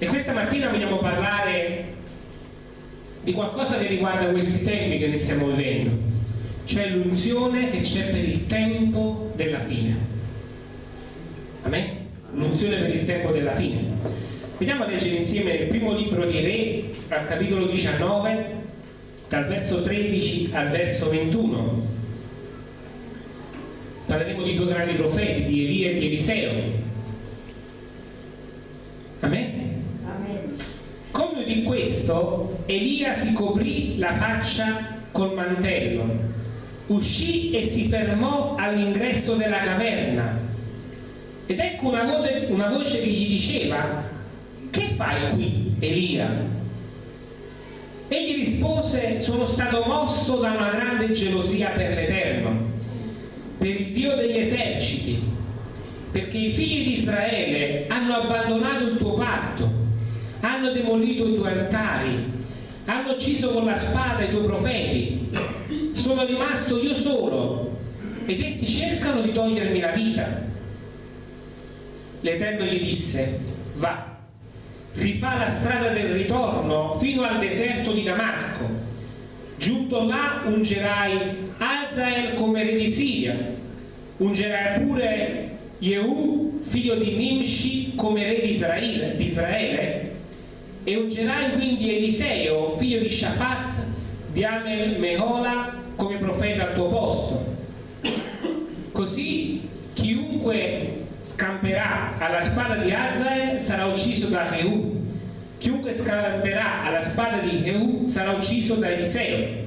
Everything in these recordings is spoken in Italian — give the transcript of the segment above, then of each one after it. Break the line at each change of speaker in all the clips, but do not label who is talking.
E questa mattina vogliamo parlare di qualcosa che riguarda questi tempi che ne stiamo vivendo, cioè l'unzione che c'è per il tempo della fine. Amen? L'unzione per il tempo della fine. Vediamo a leggere insieme il primo libro di Re, al capitolo 19, dal verso 13 al verso 21. Parleremo di due grandi profeti, di Elia e di Eliseo. Amen? Di questo, Elia si coprì la faccia col mantello, uscì e si fermò all'ingresso della caverna. Ed ecco una voce, una voce che gli diceva, che fai qui, Elia? Egli rispose, sono stato mosso da una grande gelosia per l'Eterno, per il Dio degli eserciti, perché i figli di Israele hanno abbandonato il tuo patto, hanno demolito i tuoi altari, hanno ucciso con la spada i tuoi profeti, sono rimasto io solo. Ed essi cercano di togliermi la vita. L'Eterno gli disse, va, rifà la strada del ritorno fino al deserto di Damasco. Giunto là ungerai Azael come re di Siria, ungerai pure Jehu, figlio di Nimshi, come re di Israele, di Israele e ungerai quindi Eliseo, figlio di Shafat, di Amel Mehola, come profeta al tuo posto. Così chiunque scamperà alla spada di Azael sarà ucciso da Jehu, chiunque scamperà alla spada di Jehu sarà ucciso da Eliseo.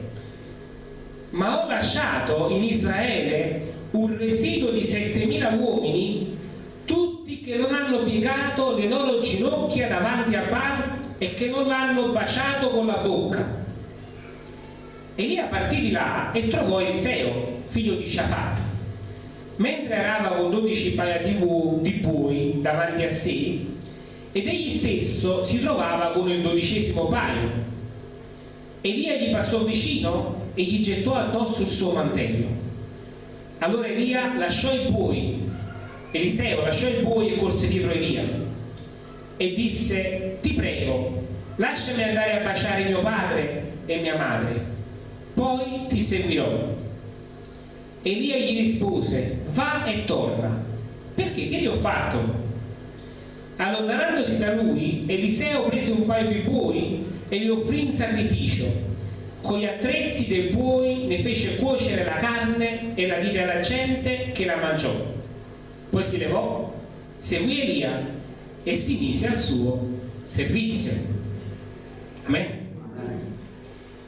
Ma ho lasciato in Israele un residuo di 7000 uomini, tutti che non hanno piegato le loro ginocchia davanti a Baal e che non l'hanno baciato con la bocca. Elia partì di là e trovò Eliseo, figlio di Shafat, mentre arava con 12 paia di, di bui davanti a sé, ed egli stesso si trovava con il dodicesimo paio. Elia gli passò vicino e gli gettò addosso il suo mantello. Allora Elia lasciò i buoi, Eliseo lasciò i buoi e corse dietro Elia e disse, ti prego, lasciami andare a baciare mio padre e mia madre, poi ti seguirò. Elia gli rispose, va e torna. Perché? Che gli ho fatto? Allontanandosi da lui, Eliseo prese un paio di buoi e li offrì in sacrificio. Con gli attrezzi dei buoi ne fece cuocere la carne e la diede alla gente che la mangiò. Poi si levò, seguì Elia e si mise al suo servizio. Amen.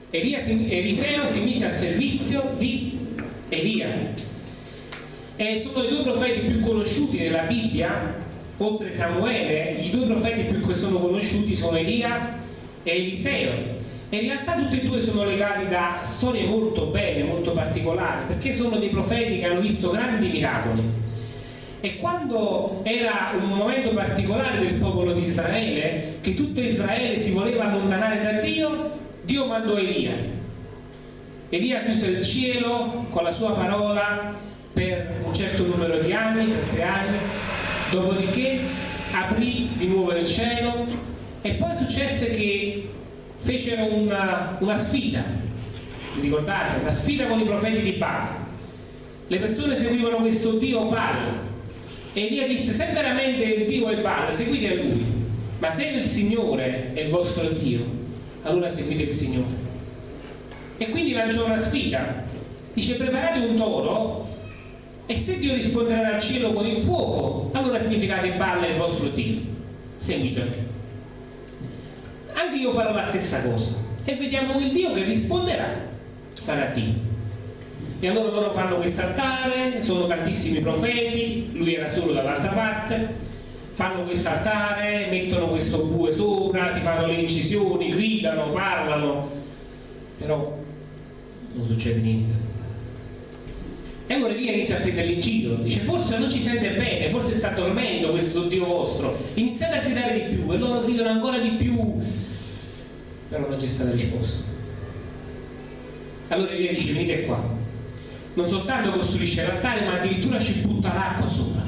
Eliseo si mise al servizio di Elia. E sono i due profeti più conosciuti nella Bibbia, oltre Samuele, i due profeti più che sono conosciuti sono Elia e Eliseo. E in realtà tutti e due sono legati da storie molto belle, molto particolari, perché sono dei profeti che hanno visto grandi miracoli. E quando era un momento particolare del popolo di Israele, che tutto Israele si voleva allontanare da Dio, Dio mandò Elia. Elia chiuse il cielo con la sua parola per un certo numero di anni, per tre anni, dopodiché aprì di nuovo il cielo e poi successe che fecero una, una sfida, vi ricordate? Una sfida con i profeti di Baal. Le persone seguivano questo Dio Baal Elia disse se veramente il Dio è Baal seguite a lui, ma se il Signore è il vostro Dio, allora seguite il Signore. E quindi lanciò una sfida, dice preparate un toro e se Dio risponderà dal cielo con il fuoco, allora significa che è il vostro Dio. Seguite anche io farò la stessa cosa. E vediamo il Dio che risponderà. Sarà Dio e allora loro fanno questo altare sono tantissimi profeti lui era solo dall'altra parte fanno questo altare mettono questo bue sopra si fanno le incisioni gridano, parlano però non succede niente. E allora Elia inizia a prendere in giro, dice forse non ci sente bene, forse sta dormendo questo Dio vostro, iniziate a gridare di più e loro gridano ancora di più, però non c'è stata risposta. Allora Elia dice venite qua, non soltanto costruisce l'altare ma addirittura ci butta l'acqua sopra.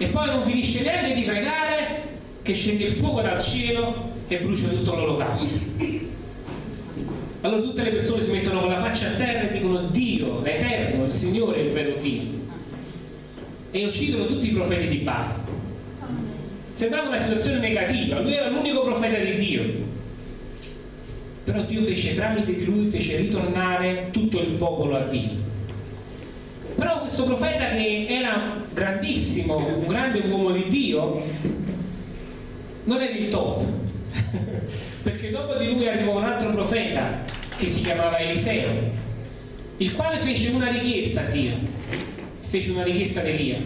e poi non finisce neanche di pregare che scende il fuoco dal cielo e brucia tutto l'olocausto. Allora tutte le persone si mettono con la faccia a terra e dicono Dio, l'Eterno, il Signore il vero Dio. E uccidono tutti i profeti di Baal. Sembrava una situazione negativa, lui era l'unico profeta di Dio. Però Dio fece tramite di lui, fece ritornare tutto il popolo a Dio. Però questo profeta che era grandissimo, un grande uomo di Dio, non è il top. Perché dopo di lui arrivò un altro profeta che si chiamava Eliseo, il quale fece una richiesta a Dio, fece una richiesta ad Elia.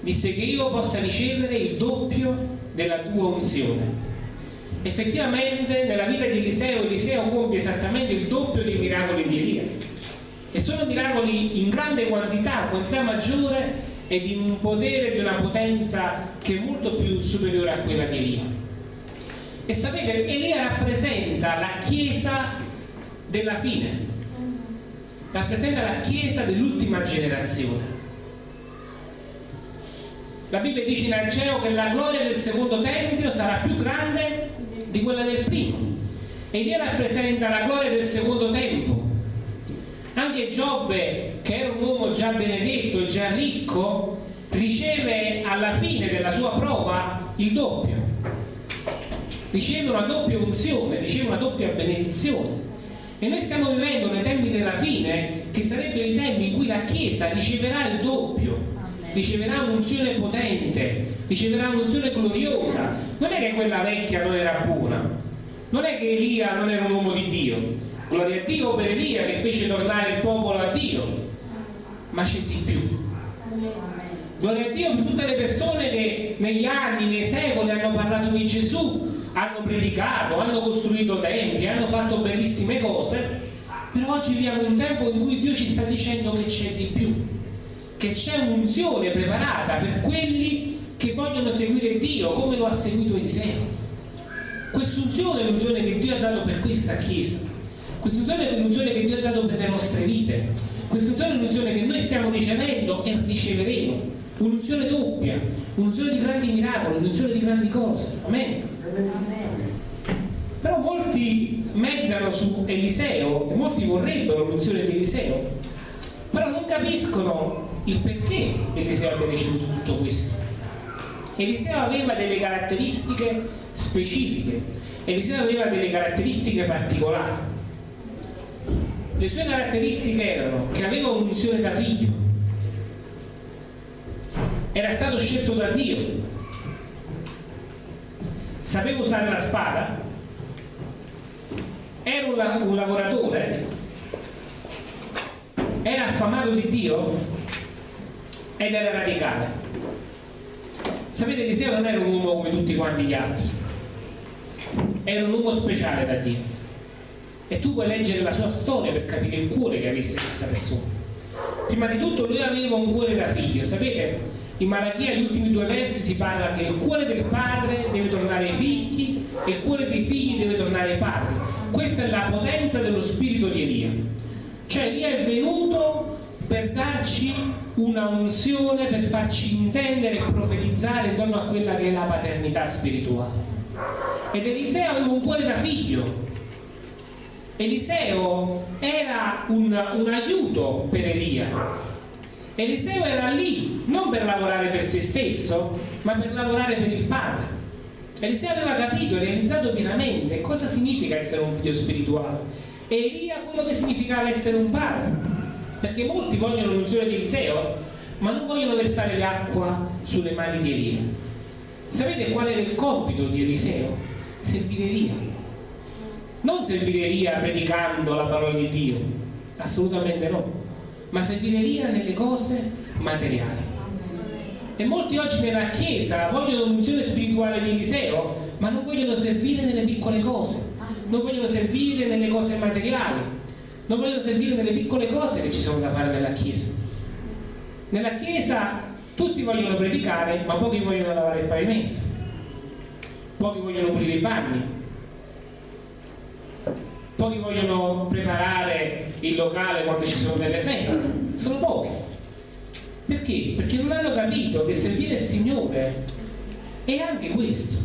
Disse che io possa ricevere il doppio della tua unzione. Effettivamente nella vita di Eliseo, Eliseo compie esattamente il doppio dei miracoli di Elia e sono miracoli in grande quantità, quantità maggiore e di un potere, di una potenza che è molto più superiore a quella di Elia. E sapete, Elia rappresenta la Chiesa della fine, rappresenta la Chiesa dell'ultima generazione. La Bibbia dice in Ageo che la gloria del secondo tempio sarà più grande di quella del primo. Elia rappresenta la gloria del secondo tempo, anche Giobbe, che era un uomo già benedetto e già ricco, riceve alla fine della sua prova il doppio. Riceve una doppia unzione, riceve una doppia benedizione. E noi stiamo vivendo nei tempi della fine, che sarebbero i tempi in cui la Chiesa riceverà il doppio, riceverà un'unzione potente, riceverà un'unzione gloriosa. Non è che quella vecchia non era buona, non è che Elia non era un uomo di Dio, Gloria a Dio per Elia che fece tornare il popolo a Dio, ma c'è di più. Gloria a Dio per tutte le persone che negli anni, nei secoli hanno parlato di Gesù, hanno predicato, hanno costruito templi, hanno fatto bellissime cose, però oggi viviamo un tempo in cui Dio ci sta dicendo che c'è di più, che c'è un'unzione preparata per quelli che vogliono seguire Dio come lo ha seguito Eliseo. Quest'unzione è l'unzione che Dio ha dato per questa Chiesa questa unzione è l'unzione che Dio ha dato per le nostre vite. Questa unzione è l'unzione che noi stiamo ricevendo e riceveremo. Un'unzione doppia, un'unzione di grandi miracoli, un'unzione di grandi cose. Amen. Però molti meditano su Eliseo e molti vorrebbero l'unzione di Eliseo, però non capiscono il perché Eliseo abbia ricevuto tutto questo. Eliseo aveva delle caratteristiche specifiche, Eliseo aveva delle caratteristiche particolari. Le sue caratteristiche erano che aveva un'unzione da figlio, era stato scelto da Dio, sapeva usare la spada, era un, un lavoratore, era affamato di Dio ed era radicale. Sapete, Eliseo non era un uomo come tutti quanti gli altri, era un uomo speciale da Dio e tu puoi leggere la sua storia per capire il cuore che avesse questa persona. Prima di tutto lui aveva un cuore da figlio, sapete? In Malachia, gli ultimi due versi, si parla che il cuore del padre deve tornare ai figli e il cuore dei figli deve tornare ai padri. Questa è la potenza dello spirito di Elia. Cioè Elia è venuto per darci una unzione, per farci intendere e profetizzare intorno a quella che è la paternità spirituale. Ed Eliseo aveva un cuore da figlio, Eliseo era un, un aiuto per Elia. Eliseo era lì non per lavorare per se stesso, ma per lavorare per il Padre. Eliseo aveva capito e realizzato pienamente cosa significa essere un figlio spirituale e Elia quello che significava essere un padre. Perché molti vogliono l'unzione di Eliseo, ma non vogliono versare l'acqua sulle mani di Elia. Sapete qual era il compito di Eliseo? Servire Elia non servire Elia predicando la parola di Dio, assolutamente no, ma servire Elia nelle cose materiali. E molti oggi nella Chiesa vogliono l'unzione spirituale di Eliseo, ma non vogliono servire nelle piccole cose, non vogliono servire nelle cose materiali, non vogliono servire nelle piccole cose che ci sono da fare nella Chiesa. Nella Chiesa tutti vogliono predicare, ma pochi vogliono lavare il pavimento, pochi vogliono pulire i bagni, pochi vogliono preparare il locale quando ci sono delle feste, sono pochi. Perché? Perché non hanno capito che servire il Signore è anche questo.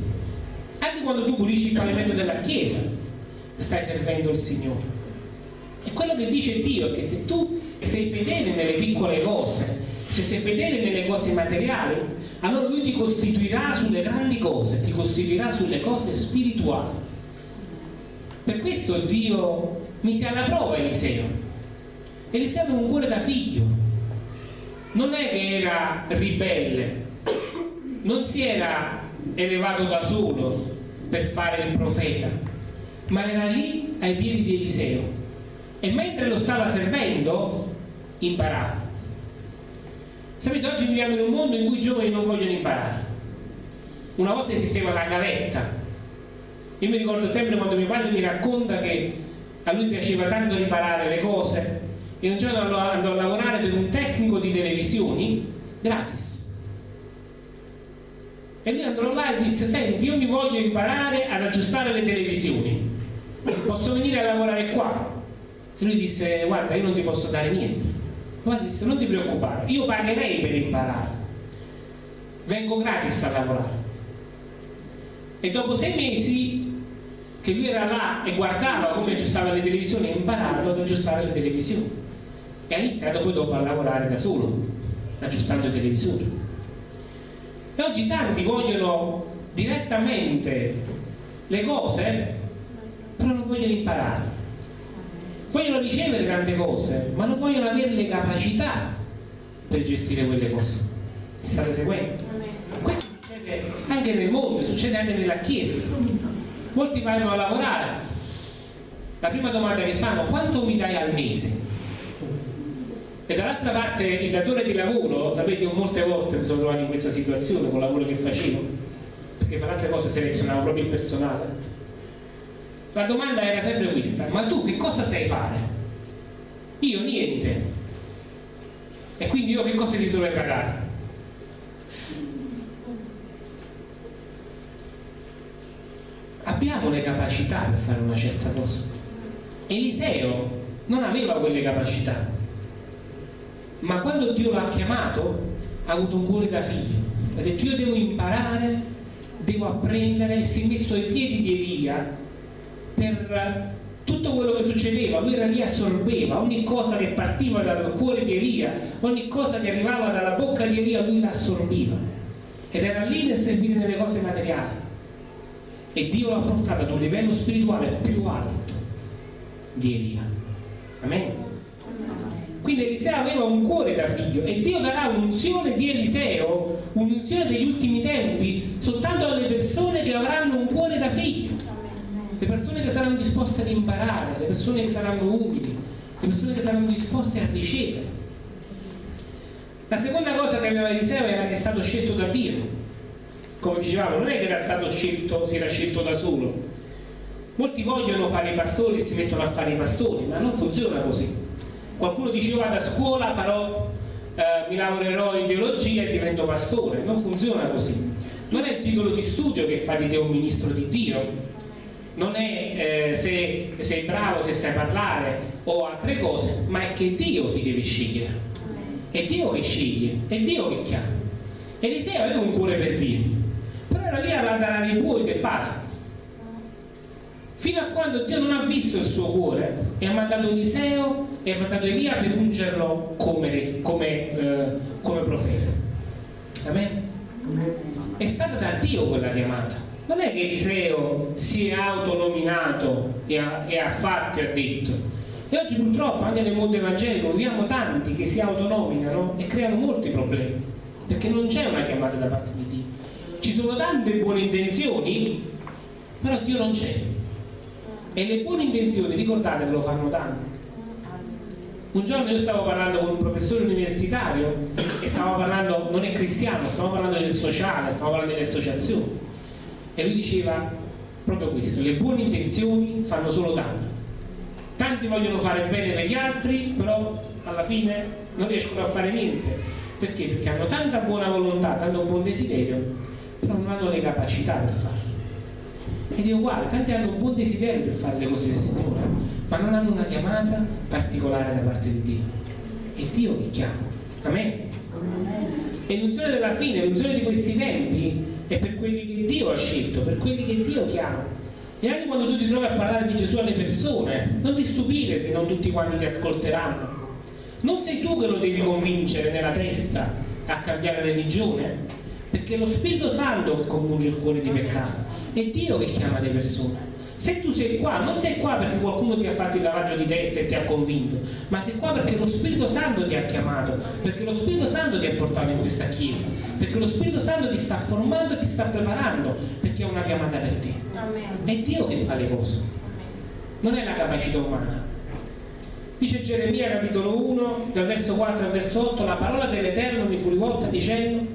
Anche quando tu pulisci il pavimento della chiesa, stai servendo il Signore. E quello che dice Dio è che se tu sei fedele nelle piccole cose, se sei fedele nelle cose materiali, allora Lui ti costituirà sulle grandi cose, ti costituirà sulle cose spirituali. Per questo Dio mise alla prova Eliseo. Eliseo aveva un cuore da figlio, non è che era ribelle, non si era elevato da solo per fare il profeta, ma era lì ai piedi di Eliseo e mentre lo stava servendo imparava. Sapete, oggi viviamo in un mondo in cui i giovani non vogliono imparare. Una volta esisteva la gavetta. Io mi ricordo sempre quando mio padre mi racconta che a lui piaceva tanto riparare le cose e un giorno andò a lavorare per un tecnico di televisioni gratis. E lui andò là e disse, senti, io mi voglio imparare ad aggiustare le televisioni. Posso venire a lavorare qua? Lui disse, guarda, io non ti posso dare niente. Guarda, disse, non ti preoccupare, io pagherei per imparare. Vengo gratis a lavorare. E dopo sei mesi che lui era là e guardava come aggiustava le televisioni, ha imparato ad aggiustare le televisioni. E ha iniziato poi dopo a lavorare da solo, aggiustando i televisori. E oggi tanti vogliono direttamente le cose, però non vogliono imparare vogliono ricevere tante cose, ma non vogliono avere le capacità per gestire quelle cose. Mi state seguendo? Questo succede anche nel mondo, succede anche nella Chiesa. Molti vanno a lavorare. La prima domanda che fanno, quanto mi dai al mese? E dall'altra parte il datore di lavoro, sapete, io molte volte mi sono trovato in questa situazione con il lavoro che facevo, perché fra altre cose selezionavo proprio il personale la domanda era sempre questa, ma tu che cosa sai fare? Io niente. E quindi io che cosa ti dovrei pagare? Abbiamo le capacità per fare una certa cosa. Eliseo non aveva quelle capacità, ma quando Dio l'ha chiamato ha avuto un cuore da figlio. Ha detto io devo imparare, devo apprendere si è messo ai piedi di Elia per tutto quello che succedeva, lui era lì assorbeva, ogni cosa che partiva dal cuore di Elia, ogni cosa che arrivava dalla bocca di Elia, lui l'assorbiva. Ed era lì nel servire nelle cose materiali. E Dio l'ha portato ad un livello spirituale più alto di Elia. Amen. Quindi Eliseo aveva un cuore da figlio e Dio darà un'unzione di Eliseo, un'unzione degli ultimi tempi, soltanto alle persone che avranno un cuore da figlio le persone che saranno disposte ad imparare, le persone che saranno umili, le persone che saranno disposte a ricevere. La seconda cosa che aveva Eliseo era che è stato scelto da Dio. Come dicevamo, non è che era stato scelto, si era scelto da solo. Molti vogliono fare i pastori e si mettono a fare i pastori, ma non funziona così. Qualcuno dice io vado a scuola, farò, eh, mi lavorerò in teologia e divento pastore. Non funziona così. Non è il titolo di studio che fa di te un ministro di Dio, non è eh, se sei bravo, se sai parlare o altre cose, ma è che Dio ti deve scegliere. È Dio che sceglie, è Dio che chiama. Eliseo aveva un cuore per Dio, però era lì a andare ai buoi del padre. Fino a quando Dio non ha visto il suo cuore e ha mandato Eliseo e ha mandato Elia per ungerlo come, come, eh, come profeta. Amen? È stata da Dio quella chiamata non è che Eliseo si è autonominato e ha, e ha fatto e ha detto. E oggi purtroppo anche nel mondo evangelico vediamo tanti che si autonominano e creano molti problemi perché non c'è una chiamata da parte di Dio. Ci sono tante buone intenzioni però Dio non c'è. E le buone intenzioni ricordate che lo fanno tanto un giorno io stavo parlando con un professore universitario e stavo parlando, non è cristiano, stavo parlando del sociale, stavo parlando delle associazioni e lui diceva proprio questo, le buone intenzioni fanno solo danno. Tanti vogliono fare bene per gli altri, però alla fine non riescono a fare niente. Perché? Perché hanno tanta buona volontà, tanto buon desiderio, però non hanno le capacità per farlo. Ed è uguale, tanti hanno un buon desiderio per fare le cose del Signore, ma non hanno una chiamata particolare da parte di Dio. È Dio che chiama. Amen. E l'unzione della fine, l'unzione di questi tempi è per quelli che Dio ha scelto, per quelli che Dio chiama. E anche quando tu ti trovi a parlare di Gesù alle persone, non ti stupire se non tutti quanti ti ascolteranno. Non sei tu che lo devi convincere nella testa a cambiare religione, perché è lo Spirito Santo che convince il cuore di peccato, è Dio che chiama le persone. Se tu sei qua, non sei qua perché qualcuno ti ha fatto il lavaggio di testa e ti ha convinto, ma sei qua perché lo Spirito Santo ti ha chiamato, perché lo Spirito Santo ti ha portato in questa chiesa, perché lo Spirito Santo ti sta formando e ti sta preparando, perché è una chiamata per te. È Dio che fa le cose, non è la capacità umana. Dice Geremia capitolo 1, dal verso 4 al verso 8, la parola dell'Eterno mi fu rivolta dicendo,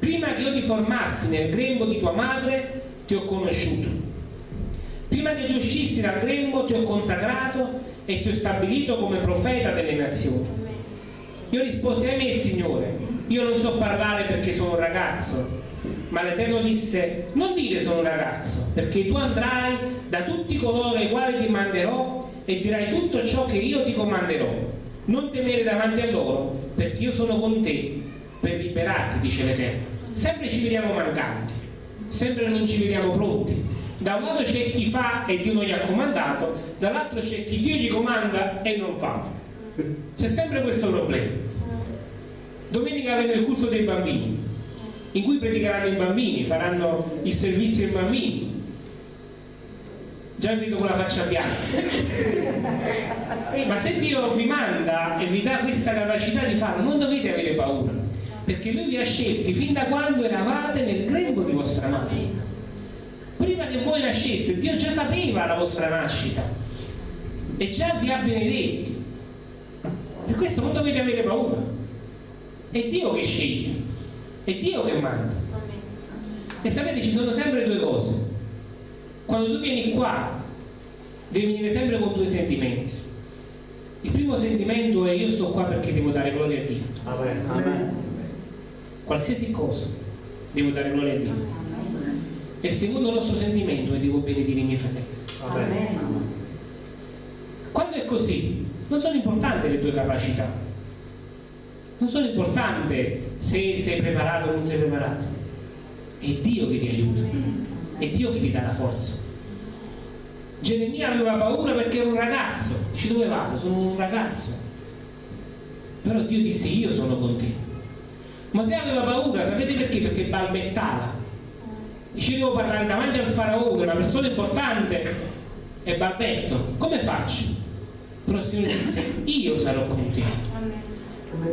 prima che io ti formassi nel grembo di tua madre, ti ho conosciuto Prima che tu uscissi dal grembo ti ho consacrato e ti ho stabilito come profeta delle nazioni. Io risposi, a me Signore, io non so parlare perché sono un ragazzo. Ma l'Eterno disse, non dire sono un ragazzo, perché tu andrai da tutti coloro ai quali ti manderò e dirai tutto ciò che io ti comanderò. Non temere davanti a loro, perché io sono con te per liberarti, dice l'Eterno. Sempre ci vediamo mancanti, sempre non ci vediamo pronti, da un lato c'è chi fa e Dio non gli ha comandato, dall'altro c'è chi Dio gli comanda e non fa. C'è sempre questo problema. Domenica avremo il culto dei bambini, in cui predicheranno i bambini, faranno il servizio ai bambini. Già vedo con la faccia bianca. Ma se Dio vi manda e vi dà questa capacità di farlo, non dovete avere paura, perché Lui vi ha scelti fin da quando eravate nel grembo di vostra madre prima che voi nasceste Dio già sapeva la vostra nascita. E già vi ha benedetti. Per questo non dovete avere paura. È Dio che sceglie. È Dio che manda. E sapete ci sono sempre due cose. Quando tu vieni qua devi venire sempre con due sentimenti. Il primo sentimento è io sto qua perché devo dare gloria a Dio Amen. Amen. qualsiasi cosa devo dare gloria a Dio e secondo il nostro sentimento e devo benedire i miei fratelli. Amen. Quando è così, non sono importanti le tue capacità, non sono importanti se sei preparato o non sei preparato, è Dio che ti aiuta, è Dio che ti dà la forza. Geremia aveva paura perché era un ragazzo, dice dove vado? Sono un ragazzo. Però Dio disse io sono con te. Mosè aveva paura, sapete perché? Perché balbettava dice devo parlare davanti al faraone, una persona importante, e balbetto, come faccio? Però il Signore disse, io sarò con te.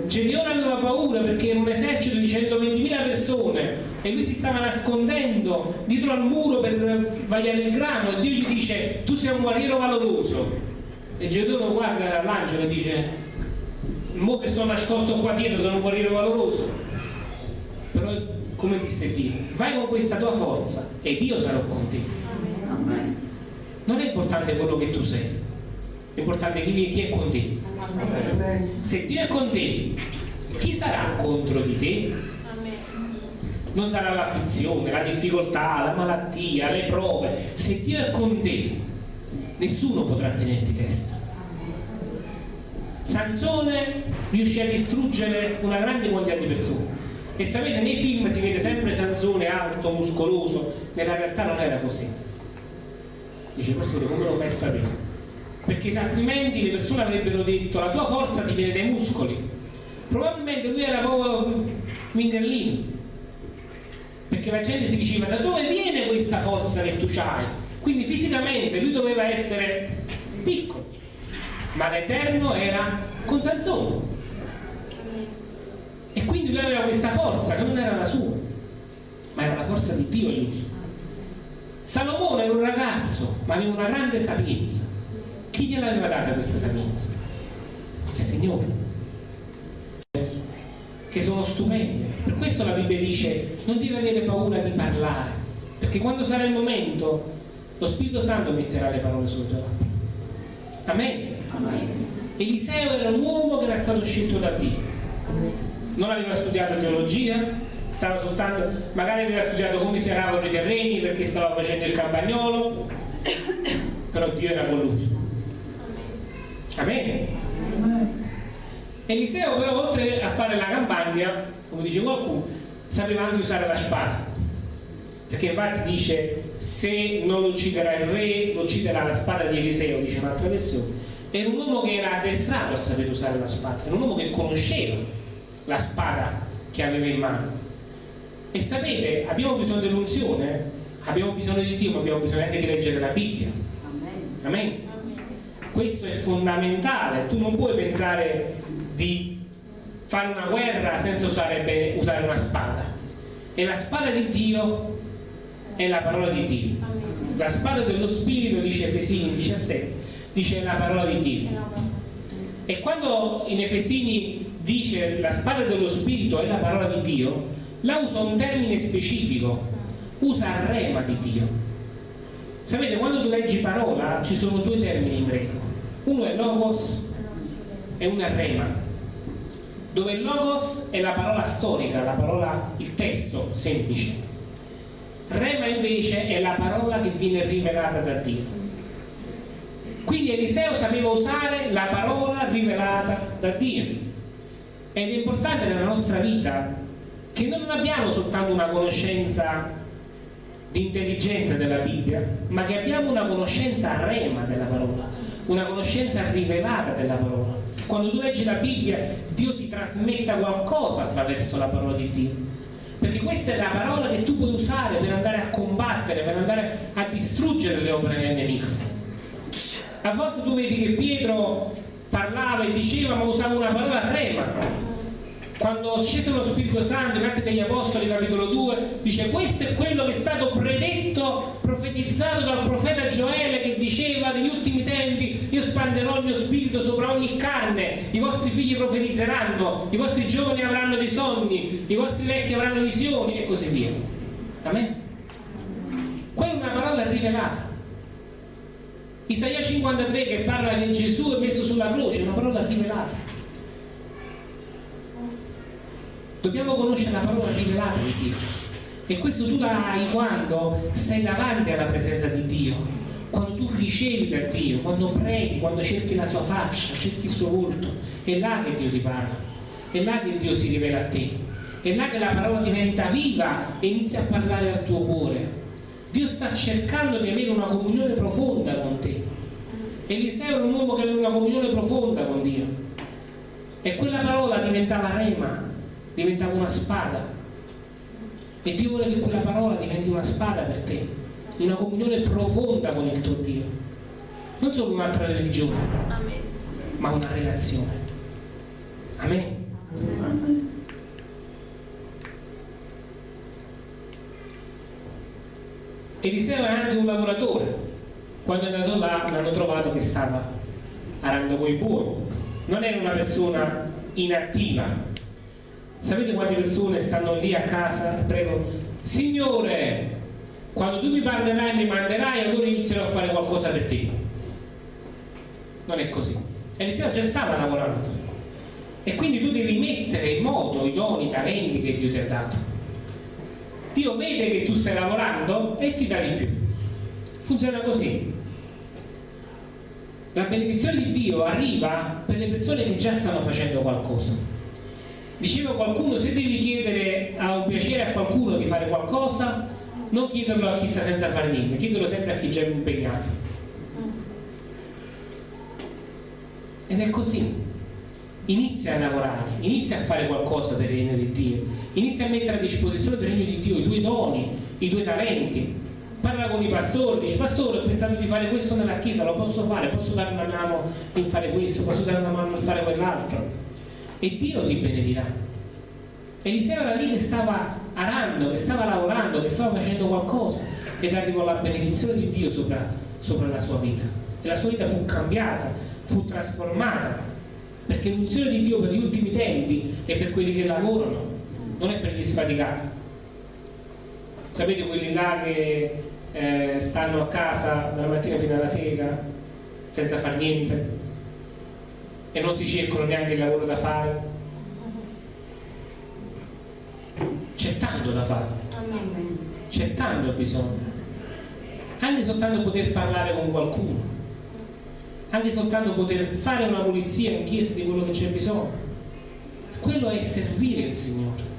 Gedeone aveva paura perché era un esercito di 120.000 persone e lui si stava nascondendo dietro al muro per vagliare il grano e Dio gli dice tu sei un guerriero valoroso e Gedeone guarda l'angelo e dice mo che sto nascosto qua dietro sono un guerriero valoroso però come disse Dio, vai con questa tua forza ed io sarò con te. Amen. Non è importante quello che tu sei, è importante chi, chi è con te. Se Dio è con te, chi sarà contro di te? Non sarà l'afflizione, la difficoltà, la malattia, le prove. Se Dio è con te, nessuno potrà tenerti testa. Sansone riuscì a distruggere una grande quantità di persone e sapete nei film si vede sempre Sansone alto, muscoloso nella realtà non era così. Dice pastore come lo fai sapere? Perché altrimenti le persone avrebbero detto la tua forza ti viene dai muscoli. Probabilmente lui era proprio mingerlino perché la gente si diceva da dove viene questa forza che tu hai? Quindi fisicamente lui doveva essere piccolo. Ma l'Eterno era con Sansone e quindi lui aveva questa forza che non era la sua, ma era la forza di Dio in lui. Salomone era un ragazzo, ma aveva una grande sapienza. Chi gliel'aveva data questa sapienza? Il Signore. Che sono stupende. Per questo la Bibbia dice non devi avere paura di parlare, perché quando sarà il momento lo Spirito Santo metterà le parole sulle tue labbra. Amen. Amen. Eliseo era un uomo che era stato scelto da Dio non aveva studiato teologia, stava soltanto, magari aveva studiato come si aravano i terreni perché stava facendo il campagnolo, però Dio era con lui. Amen. Eliseo però oltre a fare la campagna come dice qualcuno, sapeva anche usare la spada. Perché infatti dice se non ucciderà il re, ucciderà la spada di Eliseo, dice un'altra versione. Era un uomo che era addestrato a sapere usare la spada, era un uomo che conosceva la spada che aveva in mano. E sapete, abbiamo bisogno dell'unzione, abbiamo bisogno di Dio, ma abbiamo bisogno anche di leggere la Bibbia. Amen. Amen. Questo è fondamentale, tu non puoi pensare di fare una guerra senza usare, usare una spada. E la spada di Dio è la parola di Dio. La spada dello Spirito, dice Efesini 17, dice la parola di Dio. E quando in Efesini dice la spada dello Spirito è la parola di Dio, la usa un termine specifico, usa rema di Dio. Sapete, quando tu leggi parola ci sono due termini in greco, uno è logos e uno è rema dove logos è la parola storica, la parola, il testo semplice. Rema invece è la parola che viene rivelata da Dio. Quindi Eliseo sapeva usare la parola rivelata da Dio. Ed è importante nella nostra vita che non abbiamo soltanto una conoscenza di intelligenza della Bibbia, ma che abbiamo una conoscenza rema della parola, una conoscenza rivelata della parola. Quando tu leggi la Bibbia Dio ti trasmetta qualcosa attraverso la parola di Dio. Perché questa è la parola che tu puoi usare per andare a combattere per andare a distruggere le opere del nemico. A volte tu vedi che Pietro parlava e diceva ma usava una parola rema quando scese lo Spirito Santo in Atti degli Apostoli capitolo 2 dice questo è quello che è stato predetto profetizzato dal profeta Gioele che diceva negli ultimi tempi io spanderò il mio spirito sopra ogni carne i vostri figli profetizzeranno i vostri giovani avranno dei sogni i vostri vecchi avranno visioni e così via. Amen? quella è una parola rivelata Isaia 53 che parla che Gesù è messo sulla croce una parola rivelata Dobbiamo conoscere la parola rivelata di Dio. E questo tu la hai quando sei davanti alla presenza di Dio, quando tu ricevi da Dio, quando preghi, quando cerchi la sua faccia, cerchi il suo volto. È là che Dio ti parla, è là che Dio si rivela a te, è là che la parola diventa viva e inizia a parlare al tuo cuore. Dio sta cercando di avere una comunione profonda con te. Eliseo era un uomo che aveva una comunione profonda con Dio. E quella parola diventava rema, diventava una spada e Dio vuole che quella parola diventi una spada per te una comunione profonda con il tuo Dio non solo un'altra religione Amen. ma una relazione Amen. Amen. Eliseo è anche un lavoratore quando è andato là l'hanno trovato che stava arando coi buoni non era una persona inattiva Sapete quante persone stanno lì a casa e pregano, Signore, quando tu mi parlerai e mi manderai, allora inizierò a fare qualcosa per te. Non è così. Eliseo già stava lavorando. E quindi tu devi mettere in moto i doni, i talenti che Dio ti ha dato. Dio vede che tu stai lavorando e ti dà di più. Funziona così. La benedizione di Dio arriva per le persone che già stanno facendo qualcosa Diceva qualcuno, se devi chiedere a un piacere a qualcuno di fare qualcosa, non chiederlo a chi sta senza fare niente, chiederlo sempre a chi già è impegnato. Ed è così. Inizia a lavorare, inizia a fare qualcosa per il regno di Dio, inizia a mettere a disposizione del regno di Dio i tuoi doni, i tuoi talenti. Parla con i pastori, dice pastore ho pensato di fare questo nella chiesa, lo posso fare, posso dare una mano in fare questo, posso dare una mano in fare quell'altro e Dio ti benedirà. Eliseo era lì che stava arando, che stava lavorando, che stava facendo qualcosa ed arrivò la benedizione di Dio sopra, sopra la sua vita. E la sua vita fu cambiata, fu trasformata, perché l'unzione di Dio per gli ultimi tempi è per quelli che lavorano, non è per gli sfaticati. Sapete quelli là che eh, stanno a casa dalla mattina fino alla sera senza fare niente? e non si cercano neanche il lavoro da fare c'è tanto da fare c'è tanto bisogno anche soltanto poter parlare con qualcuno anche soltanto poter fare una pulizia in chiesa di quello che c'è bisogno quello è servire il Signore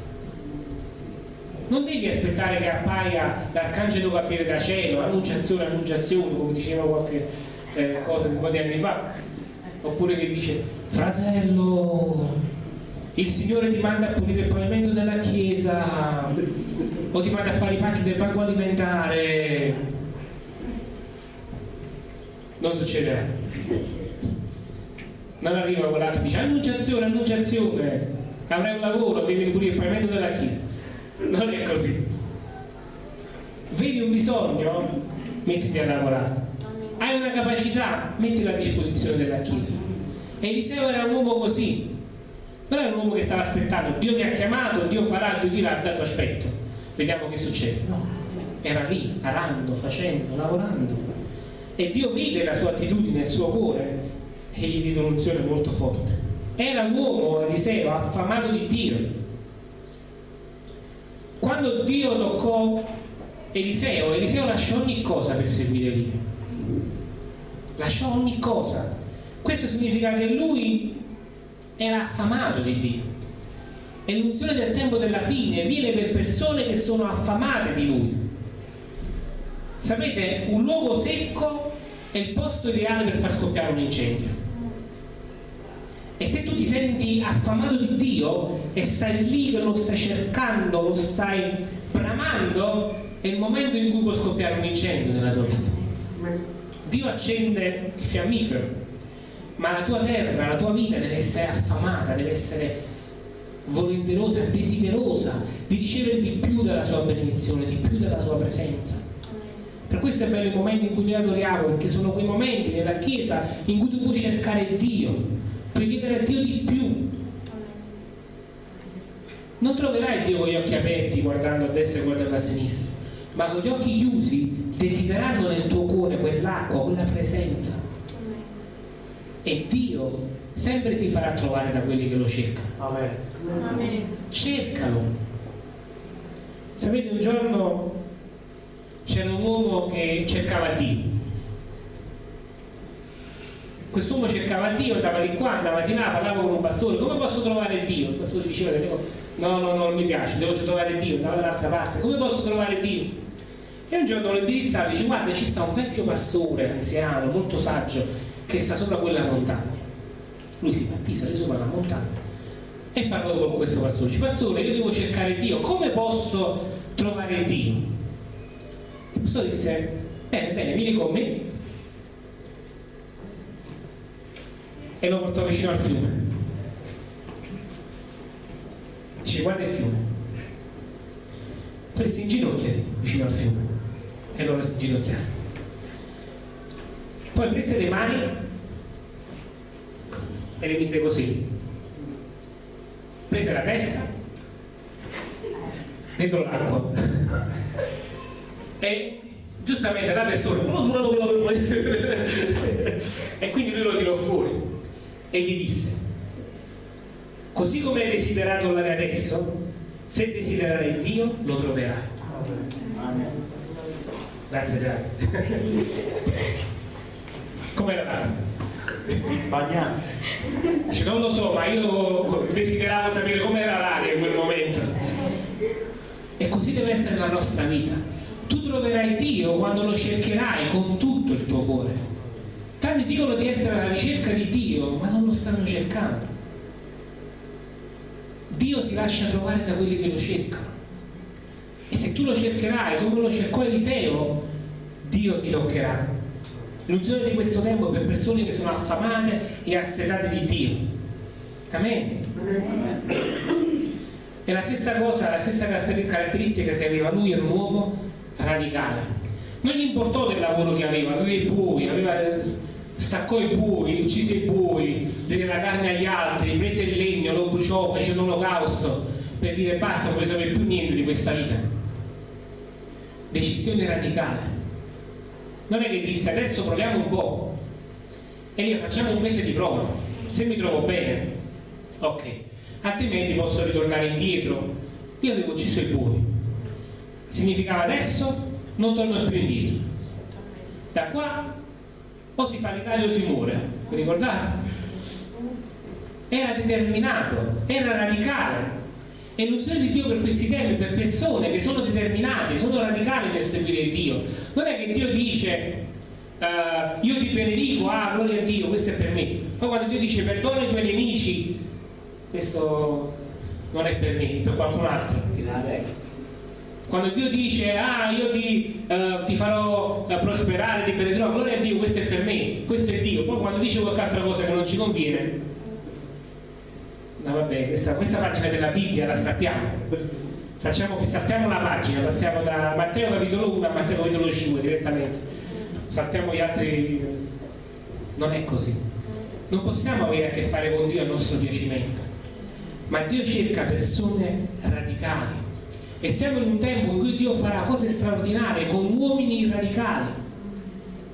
non devi aspettare che appaia l'arcangelo Gabriele da cielo, annunciazione, annunciazione, come diceva qualche eh, cosa di anni fa, oppure che dice fratello, il Signore ti manda a pulire il pavimento della chiesa o ti manda a fare i pacchi del banco alimentare. Non succederà. Non arriva quell'altro e dice annunciazione, annunciazione, avrai un lavoro, devi pulire il pavimento della chiesa. Non è così. Vedi un bisogno? Mettiti a lavorare. Hai una capacità? Mettila a disposizione della chiesa. Eliseo era un uomo così. Non era un uomo che stava aspettando. Dio mi ha chiamato, Dio farà, Dio dirà tanto aspetto. Vediamo che succede. No, era lì, arando, facendo, lavorando e Dio vide la sua attitudine, il suo cuore e gli diede un'unzione molto forte era un uomo Eliseo affamato di Dio quando Dio toccò Eliseo, Eliseo lasciò ogni cosa per seguire Dio. Lasciò ogni cosa. Questo significa che lui era affamato di Dio. E l'unzione del tempo della fine viene per persone che sono affamate di lui. Sapete, un luogo secco è il posto ideale per far scoppiare un incendio. E se tu ti senti affamato di Dio e stai lì che lo stai cercando, lo stai bramando, è il momento in cui può scoppiare un incendio nella tua vita. Dio accende il fiammifero, ma la tua terra, la tua vita deve essere affamata, deve essere volenterosa, desiderosa di ricevere di più della sua benedizione, di più della sua presenza. Per questo è bello i momenti in cui noi adoriamo, perché sono quei momenti nella Chiesa in cui tu puoi cercare Dio, puoi chiedere a Dio di più. Non troverai Dio con gli occhi aperti guardando a destra e guardando a sinistra ma con gli occhi chiusi desiderando nel tuo cuore quell'acqua, quella presenza. E Dio sempre si farà trovare da quelli che lo cercano. Amen. cercalo. Sapete un giorno c'era un uomo che cercava Dio quest'uomo cercava Dio, andava di qua, andava di là, parlava con un pastore, come posso trovare Dio? Il pastore diceva, no, no, no, non mi piace, devo trovare Dio, andava dall'altra parte, come posso trovare Dio? E un giorno lo indirizzato dice, guarda, ci sta un vecchio pastore, anziano, molto saggio, che sta sopra quella montagna. Lui si partì, salì sopra la montagna e parlò con questo pastore, dice, pastore, io devo cercare Dio, come posso trovare Dio? Pastore disse, bene, bene, vieni con me, e lo portò vicino al fiume. Dice guarda il fiume. Prese in ginocchia vicino al fiume e lo si inginocchiare. Poi prese le mani e le mise così. Prese la testa dentro l'acqua e giustamente la persona e quindi lui lo tirò fuori e gli disse così come hai desiderato l'are adesso se desidererai Dio lo troverai. Grazie grazie com'era l'acqua?
bagnata
non lo so ma io desideravo sapere com'era l'aria in quel momento. E così deve essere la nostra vita tu troverai Dio quando lo cercherai con tutto il tuo cuore Tanti dicono di essere alla ricerca di Dio, ma non lo stanno cercando. Dio si lascia trovare da quelli che lo cercano. E se tu lo cercherai come lo cercò Eliseo, Dio ti toccherà. L'unzione di questo tempo è per persone che sono affamate e assetate di Dio. Amen. E la stessa cosa, la stessa caratteristica che aveva lui, era un uomo radicale. Non gli importò del lavoro che aveva, aveva i buoi, aveva staccò i bui, uccise i bui, diede la carne agli altri, prese il legno, lo bruciò, fece un olocausto per dire basta, non voglio sapere più niente di questa vita. Decisione radicale. Non è che disse adesso proviamo un po' e lì facciamo un mese di prova, se mi trovo bene, ok, altrimenti posso ritornare indietro. Io avevo ucciso i bui. Significava adesso non torno più indietro. Da qua o si fa l'Italia o si muore, vi ricordate? Era determinato, era radicale E l'unzione di Dio per questi temi, per persone che sono determinate, sono radicali nel seguire Dio. Non è che Dio dice uh, io ti benedico, ah gloria a Dio, questo è per me. Poi quando Dio dice perdona i tuoi nemici, questo non è per me, è per qualcun altro. Quando Dio dice ah io ti, uh, ti farò uh, prosperare, ti benedirò, gloria a Dio, questo è per me, questo è Dio. Poi quando dice qualche altra cosa che non ci conviene, no vabbè, questa, questa pagina della Bibbia la strappiamo. Facciamo, saltiamo la pagina, passiamo da Matteo capitolo 1 a Matteo capitolo 5 direttamente. Saltiamo gli altri. Non è così. Non possiamo avere a che fare con Dio a nostro piacimento. Ma Dio cerca persone radicali e siamo in un tempo in cui Dio farà cose straordinarie con uomini radicali,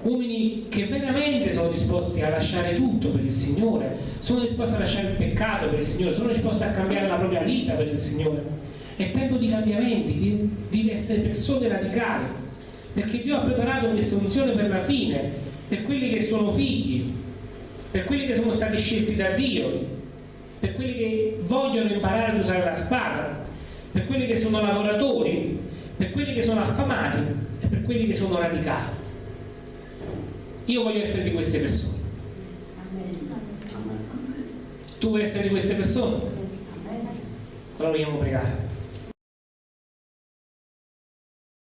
uomini che veramente sono disposti a lasciare tutto per il Signore, sono disposti a lasciare il peccato per il Signore, sono disposti a cambiare la propria vita per il Signore. È tempo di cambiamenti, di, di essere persone radicali, perché Dio ha preparato questa unzione per la fine, per quelli che sono figli, per quelli che sono stati scelti da Dio, per quelli che vogliono imparare ad usare la spada, per quelli che sono lavoratori, per quelli che sono affamati e per quelli che sono radicali. Io voglio essere di queste persone. Tu vuoi essere di queste persone? Allora vogliamo pregare.